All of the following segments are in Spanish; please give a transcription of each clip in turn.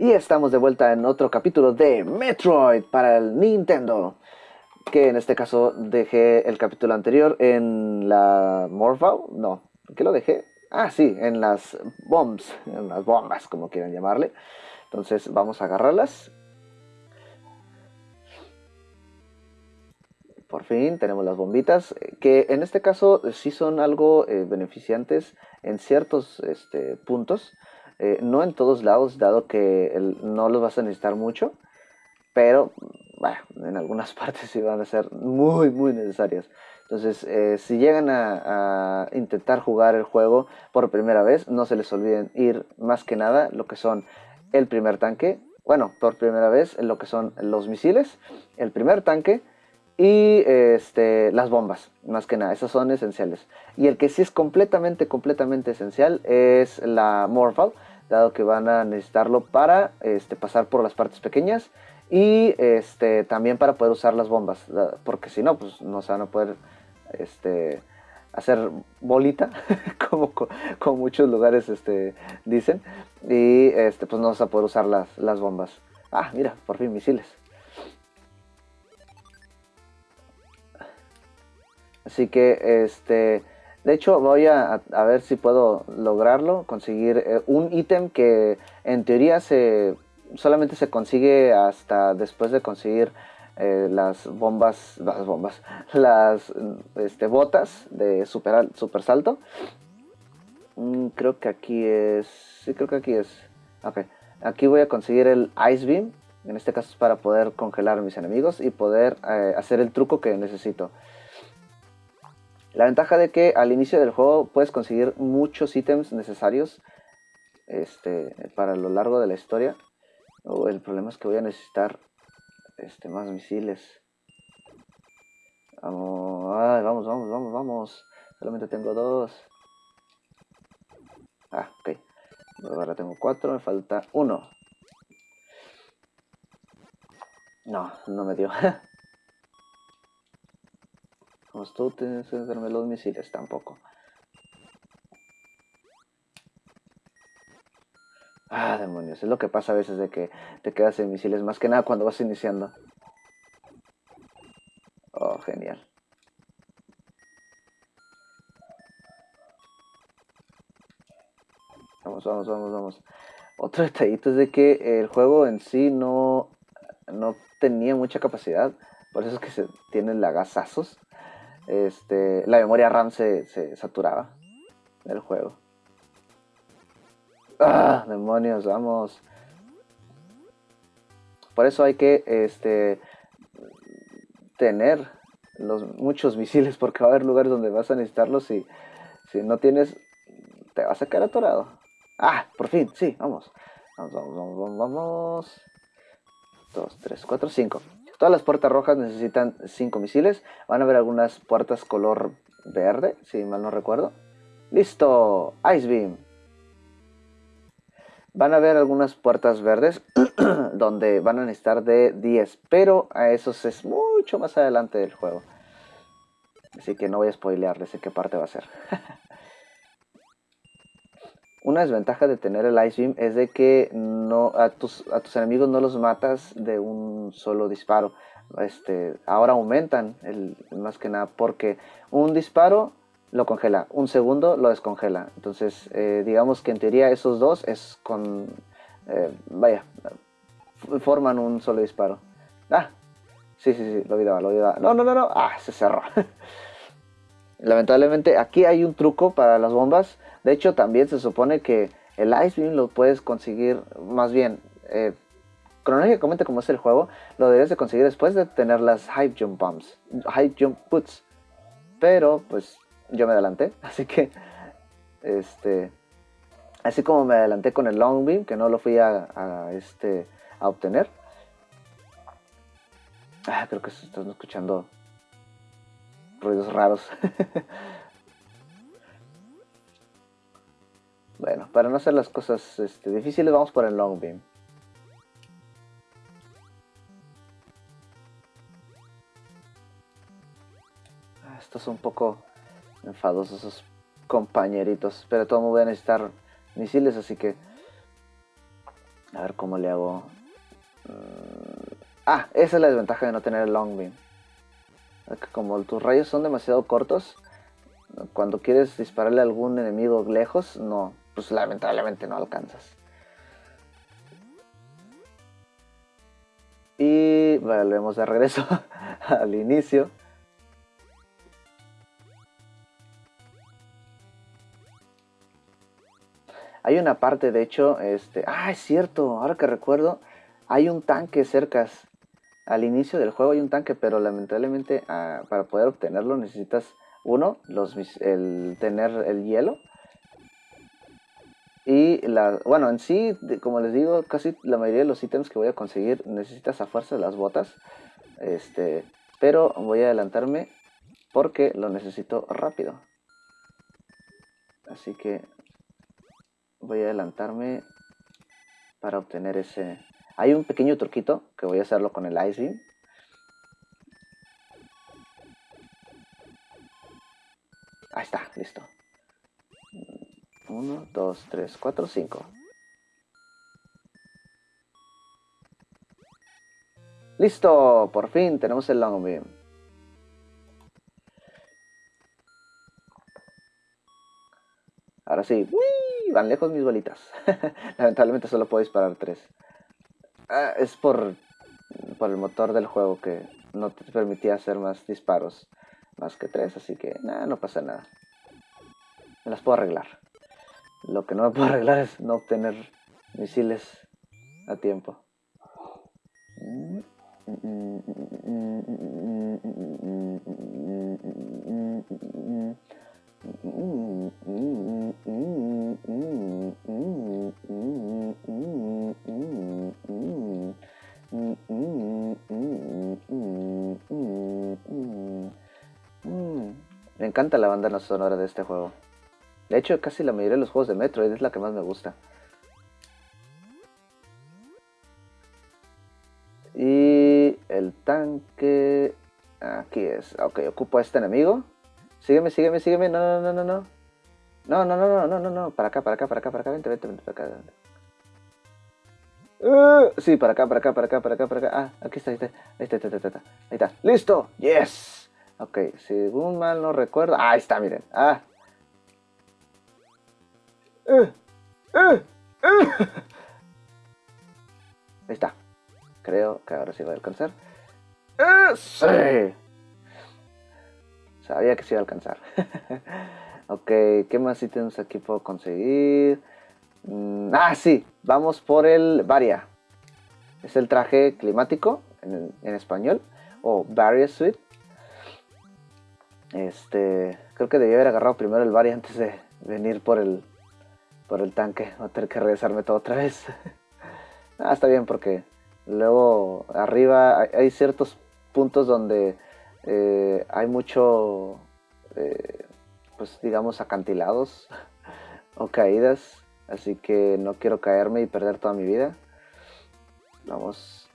Y estamos de vuelta en otro capítulo de Metroid para el Nintendo. Que en este caso dejé el capítulo anterior en la Morphle. No, ¿qué lo dejé? Ah, sí, en las bombs, en las bombas, como quieran llamarle. Entonces vamos a agarrarlas. Por fin tenemos las bombitas, que en este caso sí son algo eh, beneficiantes en ciertos este, puntos. Eh, no en todos lados, dado que no los vas a necesitar mucho, pero bueno, en algunas partes sí van a ser muy, muy necesarias. Entonces, eh, si llegan a, intentar jugar el juego por primera vez, no se les olviden ir más que nada lo que son el primer tanque, bueno, por primera vez lo que son los misiles, el primer tanque y este, las bombas, más que nada, esas son esenciales. Y el que sí es completamente, completamente esencial es la Morphle, dado que van a necesitarlo para este, pasar por las partes pequeñas y este, también para poder usar las bombas, porque si no, pues no se van a poder este, hacer bolita, como, como, muchos lugares este, dicen, y este, pues no vas a poder usar las, las bombas. Ah, mira, por fin misiles. Así que, este, de hecho, voy a, ver si puedo lograrlo, conseguir eh, un ítem que en teoría se solamente se consigue hasta después de conseguir eh, las bombas, las bombas, las este, botas de super, super salto. Mm, creo que aquí es, sí creo que aquí es, ok. Aquí voy a conseguir el Ice Beam, en este caso es para poder congelar a mis enemigos y poder eh, hacer el truco que necesito. La ventaja de que al inicio del juego puedes conseguir muchos ítems necesarios este, para lo largo de la historia. Oh, el problema es que voy a necesitar este, más misiles. Vamos, vamos, vamos, vamos, vamos. Solamente tengo dos. Ah, ok. Ahora tengo cuatro, me falta uno. No, no me dio. tú tienes que darme los misiles tampoco. Ah, demonios, es lo que pasa a veces de que te quedas sin misiles, más que nada cuando vas iniciando. Oh, genial. Vamos, vamos, vamos, vamos. Otro detallito es de que el juego en sí no, no tenía mucha capacidad, por eso es que se tienen lagazazos este, la memoria RAM se, saturaba del juego. ¡Ah! Demonios, vamos. Por eso hay que este, tener los, muchos misiles porque va a haber lugares donde vas a necesitarlos y si no tienes, te vas a quedar atorado. Ah, por fin, sí, vamos. Vamos, vamos, vamos, vamos. 2, 3, 4, 5. Todas las puertas rojas necesitan 5 misiles. Van a haber algunas puertas color verde, si mal no recuerdo. ¡Listo! Ice Beam. Van a haber algunas puertas verdes donde van a necesitar de 10, pero a esos es mucho más adelante del juego. Así que no voy a spoilearles de qué parte va a ser. Una desventaja de tener el Ice Beam es de que no, a, tus, a tus enemigos no los matas de un solo disparo. Este, ahora aumentan, el, más que nada, porque un disparo lo congela, un segundo lo descongela. Entonces, eh, digamos que en teoría esos dos es con... Eh, vaya, forman un solo disparo. Ah, sí, sí, sí, lo olvidaba, lo olvidaba. No, no, no, no, ah, se cerró. Lamentablemente aquí hay un truco para las bombas de hecho, también se supone que el Ice Beam lo puedes conseguir, más bien, eh, cronológicamente como es el juego, lo debes de conseguir después de tener las Hype Jump Bombs, Hype Jump Puts. Pero, pues, yo me adelanté, así que, este, así como me adelanté con el Long Beam, que no lo fui a, este, a obtener. Ah, creo que están escuchando ruidos raros. Bueno, para no hacer las cosas este, difíciles, vamos por el long beam. Ah, estos son un poco enfadosos esos compañeritos. Pero todo me voy a necesitar misiles, así que... A ver cómo le hago. Mm, ah, esa es la desventaja de no tener el long beam. Como tus rayos son demasiado cortos, cuando quieres dispararle a algún enemigo lejos, no, pues lamentablemente no alcanzas. Y volvemos de regreso al inicio. Hay una parte, de hecho, este... Ah, es cierto, ahora que recuerdo, hay un tanque cerca. Al inicio del juego hay un tanque, pero lamentablemente ah, para poder obtenerlo necesitas, uno, los, el tener el hielo. Y la, bueno, en sí, como les digo, casi la mayoría de los ítems que voy a conseguir necesitas a fuerza las botas. Este, pero voy a adelantarme porque lo necesito rápido. Así que voy a adelantarme para obtener ese... Hay un pequeño truquito que voy a hacerlo con el Ice Beam. Ahí está, listo. 1, 2, 3, 4, 5. Listo, por fin tenemos el long beam. Ahora sí, van lejos mis bolitas. Lamentablemente solo puedo disparar tres. Ah, es por, por el motor del juego que no te permitía hacer más disparos. Más que tres, así que nada, no pasa nada. Me las puedo arreglar. Lo que no me puedo arreglar es no obtener misiles a tiempo. Me encanta la banda sonora de este juego. De hecho, casi la mayoría de los juegos de Metroid es la que más me gusta. Y el tanque... Aquí es. Ok, ocupo a este enemigo. Sígueme, sígueme, sígueme. No, no, no, no, no. No, no, no, no, no, no, no. Para acá, para acá, para acá, para acá. Vente, vente, vente, para acá. Uh, sí, para acá, para acá, para acá, para acá, para acá. Ah, aquí está, ahí está. Ahí está, ahí está, ahí está. Ahí está. ¡Listo! ¡Yes! Ok, según mal no recuerdo. Ah, ahí está, miren. Ah. Uh, uh, uh. Ahí está. Creo que ahora sí va a alcanzar. ¡Eh! ¡Sí! Sabía que se iba a alcanzar. ok, ¿qué más ítems aquí puedo conseguir? Mm, ah, sí, vamos por el Varia. Es el traje climático en, español, o Varia Suite. Este, creo que debía haber agarrado primero el Varia antes de venir por el, por el tanque. Voy a tener que regresarme todo otra vez. ah, está bien porque luego arriba hay ciertos puntos donde eh, hay mucho, eh, pues digamos, acantilados o caídas, así que no quiero caerme y perder toda mi vida. Vamos.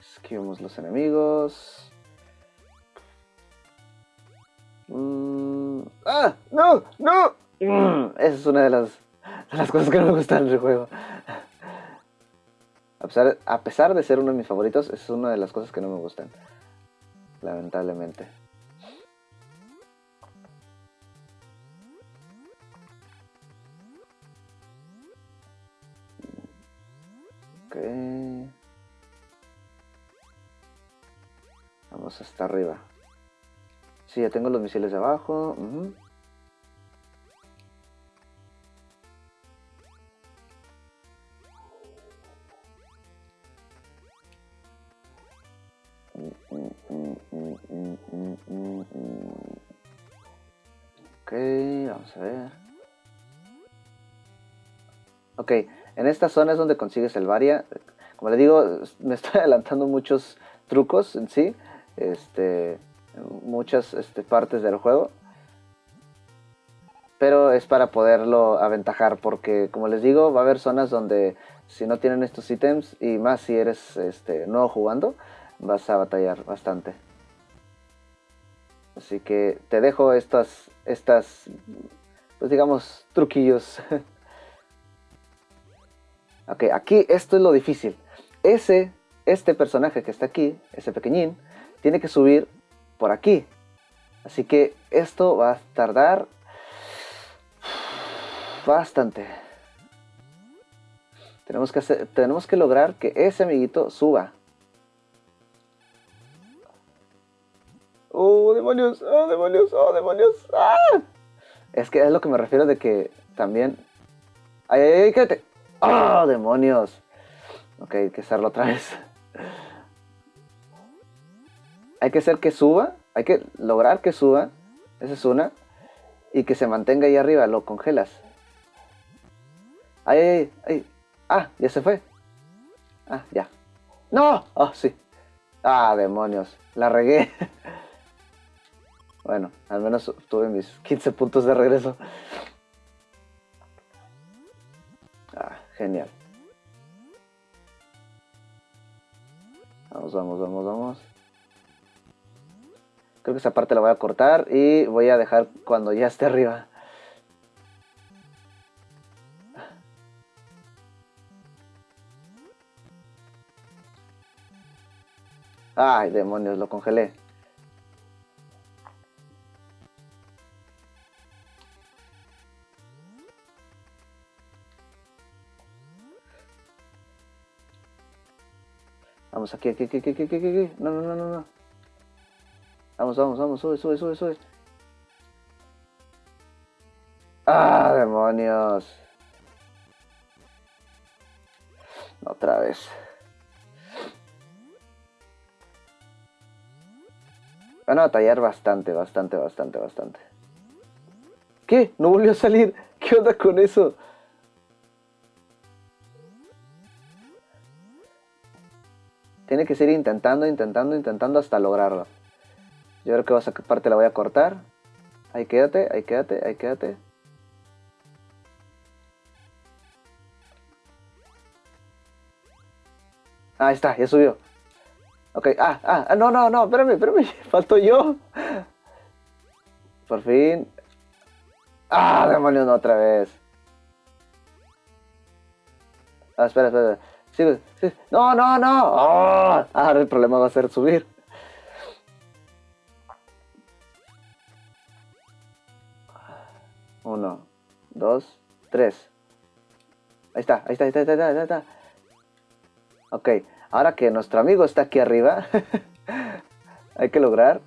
Esquivamos los enemigos. Mm, ¡Ah! ¡No! ¡No! Mm, esa es una de las, las cosas que no me gustan del juego. A pesar, de ser uno de mis favoritos, es una de las cosas que no me gustan. Lamentablemente. Ok. Vamos hasta arriba. Sí, ya tengo los misiles abajo. Ok, vamos a ver. Ok, en esta zona es donde consigues el varia. Como le digo, me estoy adelantando muchos trucos en sí. Este, muchas este, partes del juego. Pero es para poderlo aventajar porque, como les digo, va a haber zonas donde si no tienen estos ítems y más si eres este, nuevo jugando, vas a batallar bastante. Así que te dejo estas, estas, pues digamos, truquillos. Ok, aquí esto es lo difícil. Ese, este personaje que está aquí, ese pequeñín, tiene que subir por aquí. Así que esto va a tardar bastante. Tenemos que, hacer, tenemos que lograr que ese amiguito suba. ¡Oh, demonios! ¡Oh, demonios! ¡Oh, demonios! ¡Ah! Es que es lo que me refiero de que también... ¡Ay, ay, ay! ¡Oh, demonios! Ok, hay que hacerlo otra vez. Hay que hacer que suba. Hay que lograr que suba. Esa es una. Y que se mantenga ahí arriba. Lo congelas. ¡Ay, ay, ay! ¡Ah! Ya se fue. Ah, ya. ¡No! ¡Oh, sí! ¡Ah, demonios! La regué. Bueno, al menos tuve mis 15 puntos de regreso. Ah, genial. Vamos, vamos, vamos, vamos. Creo que esa parte la voy a cortar y voy a dejar cuando ya esté arriba. Ay, demonios, lo congelé. Vamos, aquí, aquí, aquí, aquí, aquí, aquí, No, no, no, no, no. Vamos, vamos, vamos, sube, sube, sube, sube. ¡Ah, demonios! Otra vez. Van a batallar bastante, bastante, bastante, bastante. ¿Qué? ¿No volvió a salir? ¿Qué onda con eso? Tiene que seguir intentando, intentando, intentando hasta lograrlo. Yo creo que esa parte la voy a cortar. Ahí quédate, ahí quédate, ahí quédate. Ahí está, ya subió. Ok, ah, ah, ah, no, no, no, espérame, espérame, falto yo. Por fin. Ah, demonios, no, otra vez. Ah, espera, espera. Sí, sí. No, no, no. Oh, ahora el problema va a ser subir. Uno, dos, tres. Ahí está, ahí está, ahí está, ahí está, ahí. Ok, ahora que nuestro amigo está aquí arriba, hay que lograr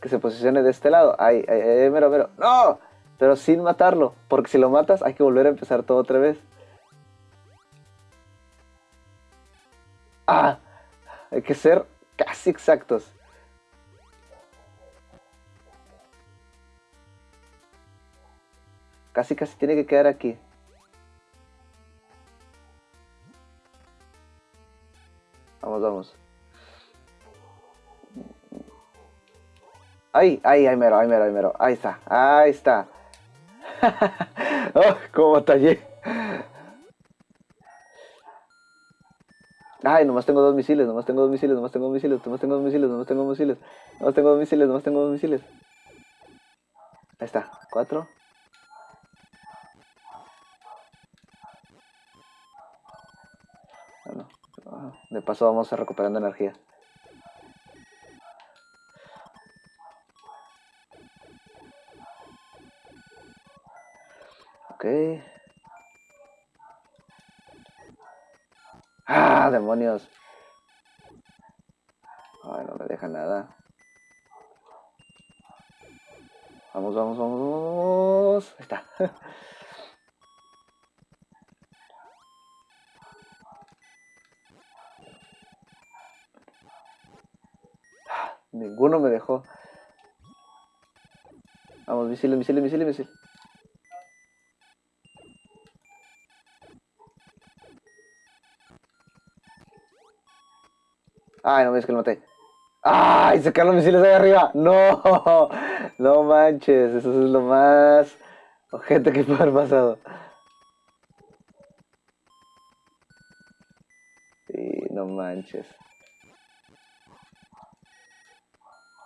que se posicione de este lado. Ahí, ahí, ahí, mero, mero. ¡No! Pero sin matarlo, porque si lo matas hay que volver a empezar todo otra vez. Ah, hay que ser casi exactos. Casi, casi tiene que quedar aquí. Vamos, vamos. Ahí, ahí, ahí mero, ahí mero, ahí mero. Ahí está, ahí está. oh, cómo batallé. Ay, nomás tengo dos misiles, nomás tengo dos misiles, nomás tengo dos misiles, nomás tengo dos misiles, nomás tengo dos misiles, nomás tengo dos misiles, nomás tengo dos misiles. Ahí está, cuatro. De paso vamos a recuperando energía. Ok. ¡Ah, demonios! Ay, no me deja nada. Vamos, vamos, vamos, vamos. Ahí está. Ninguno me dejó. Vamos, misiles, misiles, misiles, misiles. Ay, no ves que lo maté. ¡Ay! Se caen los misiles ahí arriba. No, no manches. Eso es lo más ojete que puede haber pasado. Sí, no manches.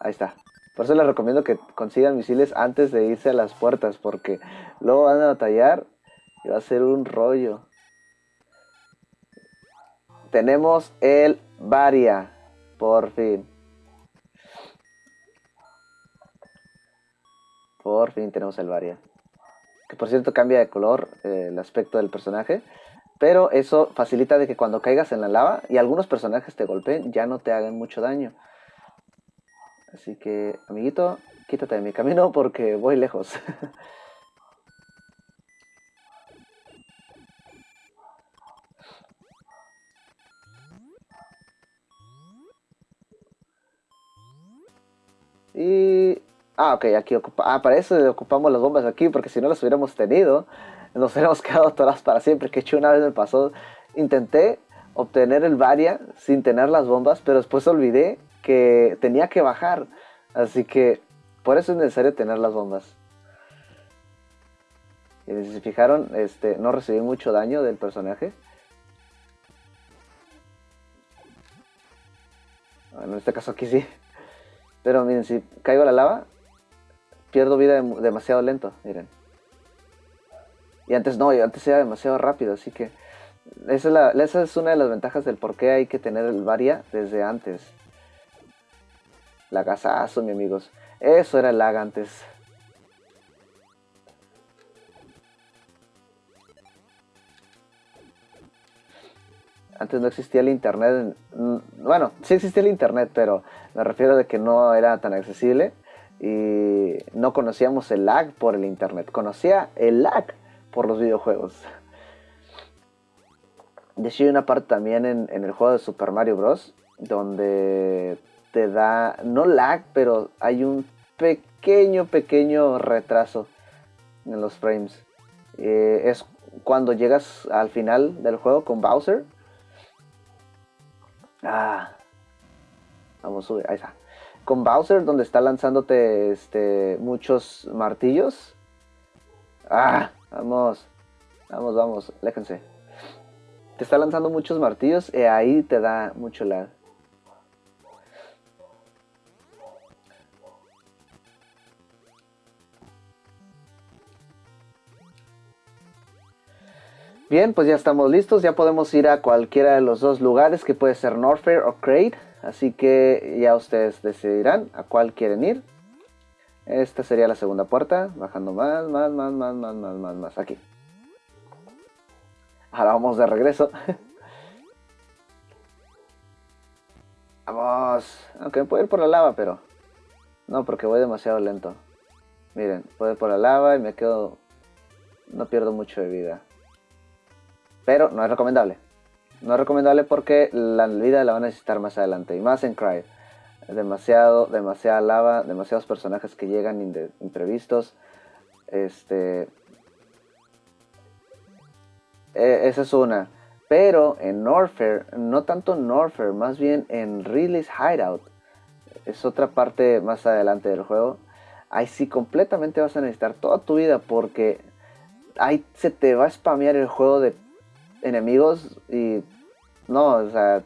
Ahí está. Por eso les recomiendo que consigan misiles antes de irse a las puertas, porque luego van a batallar y va a ser un rollo. tenemos el Varia. Por fin. Por fin tenemos el Varia. Que por cierto cambia de color eh, el aspecto del personaje. Pero eso facilita de que cuando caigas en la lava y algunos personajes te golpeen, ya no te hagan mucho daño. Así que, amiguito, quítate de mi camino porque voy lejos. y... Ah, ok, aquí ocupa... Ah, para eso ocupamos las bombas aquí, porque si no las hubiéramos tenido, nos hubiéramos quedado todas para siempre. Que hecho una vez me pasó, intenté obtener el Varia sin tener las bombas, pero después olvidé que tenía que bajar. Así que por eso es necesario tener las bombas. Y si se fijaron, este, no recibí mucho daño del personaje. Bueno, en este caso aquí sí. Pero miren, si caigo a la lava, pierdo vida demasiado lento, miren. Y antes no, antes era demasiado rápido, así que esa es, una de las ventajas del por qué hay que tener el varia desde antes. Lagazazo, mi amigos. Eso era lag antes. Antes no existía el internet. Bueno, sí existía el internet, pero me refiero de que no era tan accesible y no conocíamos el lag por el internet. Conocía el lag por los videojuegos. De hecho hay una parte también en, el juego de Super Mario Bros. donde te da, no lag, pero hay un pequeño, pequeño retraso en los frames. Eh, es cuando llegas al final del juego con Bowser. Ah, vamos a subir, ahí está. Con Bowser, donde está lanzándote este, muchos martillos. Ah, Vamos, vamos, vamos, aléjense. Te está lanzando muchos martillos y ahí te da mucho lag. Bien, pues ya estamos listos, ya podemos ir a cualquiera de los dos lugares que puede ser Norfair o Crate, así que ya ustedes decidirán a cuál quieren ir. Esta sería la segunda puerta, bajando más, más, más, más, más, más, más, más, aquí. Ahora vamos de regreso. vamos, aunque puedo ir por la lava, pero... No, porque voy demasiado lento. Miren, puedo ir por la lava y me quedo... No pierdo mucho de vida. Pero no es recomendable. No es recomendable porque la vida la van a necesitar más adelante. Y más en Cry demasiado, demasiada lava, demasiados personajes que llegan imprevistos. Este. E, esa es una. Pero en Norfair, no tanto en Norfair, más bien en Ridley's Hideout. Es otra parte más adelante del juego. Ahí sí completamente vas a necesitar toda tu vida porque ahí se te va a spamear el juego de enemigos y no, o sea,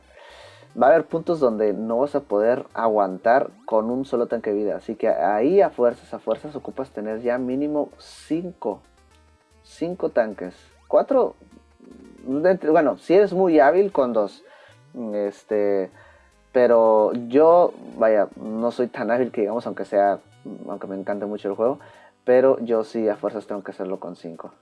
va a haber puntos donde no vas a poder aguantar con un solo tanque de vida. Así que ahí a fuerzas, a fuerzas ocupas tener ya mínimo 5. 5 tanques. 4. Bueno, si eres muy hábil con dos. Este. Pero yo, vaya, no soy tan hábil que digamos, aunque sea. Aunque me encante mucho el juego. Pero yo sí a fuerzas tengo que hacerlo con 5.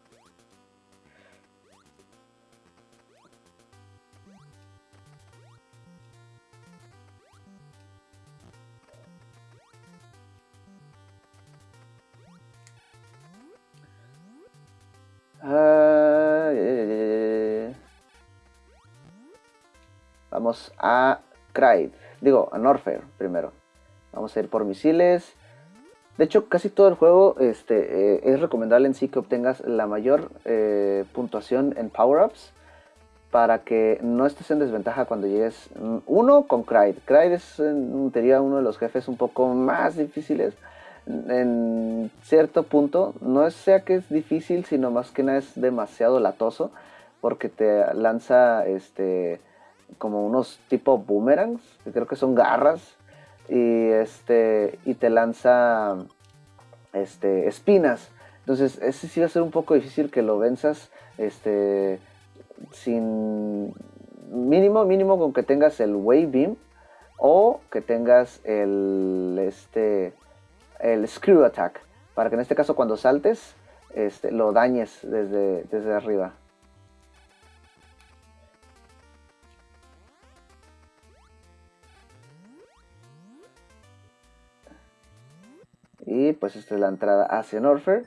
A Cryde, digo, a Norfair primero. Vamos a ir por misiles. De hecho, casi todo el juego este, eh, es recomendable en sí que obtengas la mayor eh, puntuación en power-ups para que no estés en desventaja cuando llegues. Mm, uno con Cryde. Cryde es en teoría uno de los jefes un poco más difíciles en cierto punto, no sea que es difícil, sino más que nada es demasiado latoso, porque te lanza este como unos tipo boomerangs, que creo que son garras, y este y te lanza este espinas. Entonces, ese sí va a ser un poco difícil que lo venzas este sin mínimo, mínimo con que tengas el Wave Beam o que tengas el, este, el Screw Attack, para que en este caso cuando saltes este, lo dañes desde, desde arriba. Pues esta es la entrada hacia Norfair.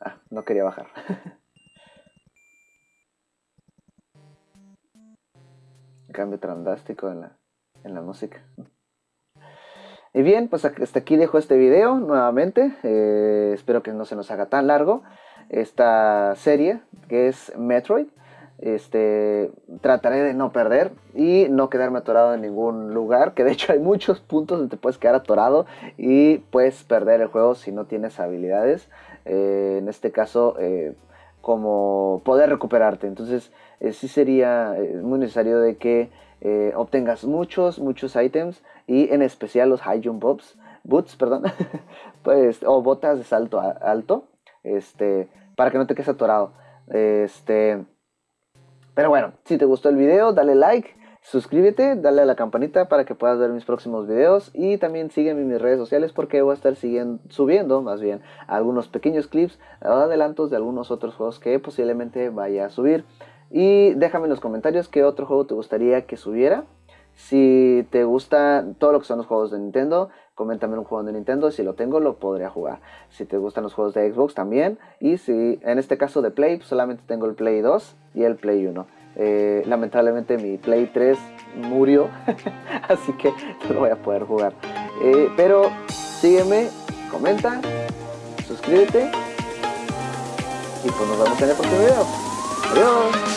Ah, no quería bajar. Cambio trandástico en la, en la música. Y bien, pues hasta aquí dejo este video nuevamente. Eh, espero que no se nos haga tan largo esta serie que es Metroid. Este, trataré de no perder y no quedarme atorado en ningún lugar, que de hecho hay muchos puntos donde te puedes quedar atorado y puedes perder el juego si no tienes habilidades. Eh, en este caso, eh, como poder recuperarte. Entonces, eh, sí sería muy necesario de que obtengas muchos, muchos ítems y en especial los high jump boots, boots perdón, pues, o botas de salto alto, este, para que no te quedes atorado. Este, pero bueno, si te gustó el video, dale like, suscríbete, dale a la campanita para que puedas ver mis próximos videos y también sígueme en mis redes sociales porque voy a estar siguiendo, subiendo más bien algunos pequeños clips adelantos de algunos otros juegos que posiblemente vaya a subir. Y déjame en los comentarios qué otro juego te gustaría que subiera. Si te gusta todo lo que son los juegos de Nintendo, coméntame un juego de Nintendo, si lo tengo lo podría jugar. Si te gustan los juegos de Xbox también, y si en este caso de Play, pues solamente tengo el Play 2 y el Play 1. Eh, lamentablemente mi Play 3 murió, así que no lo voy a poder jugar. Eh, pero sígueme, comenta, suscríbete y pues nos vemos en el próximo video. Adiós.